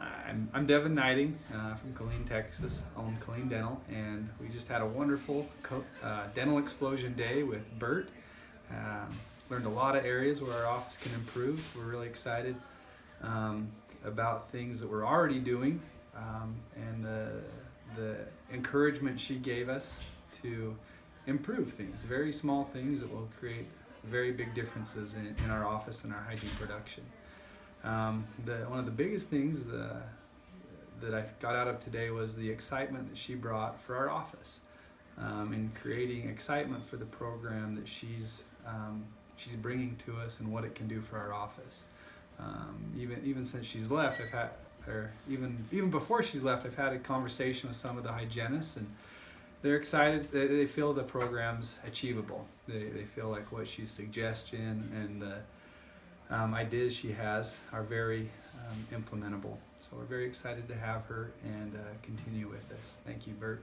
I'm, I'm Devin Knighting uh, from Killeen, Texas, own Killeen Dental, and we just had a wonderful uh, dental explosion day with Bert. Um, learned a lot of areas where our office can improve. We're really excited um, about things that we're already doing um, and the, the encouragement she gave us to improve things, very small things that will create very big differences in, in our office and our hygiene production. Um, the, one of the biggest things the, that I got out of today was the excitement that she brought for our office um, in creating excitement for the program that she's, um, she's bringing to us and what it can do for our office. Um, even, even since she's left, I've had, or even, even before she's left, I've had a conversation with some of the hygienists and they're excited. They, they feel the program's achievable. They, they feel like what she's suggesting and the um, ideas she has are very um, implementable. So we're very excited to have her and uh, continue with this. Thank you, Bert.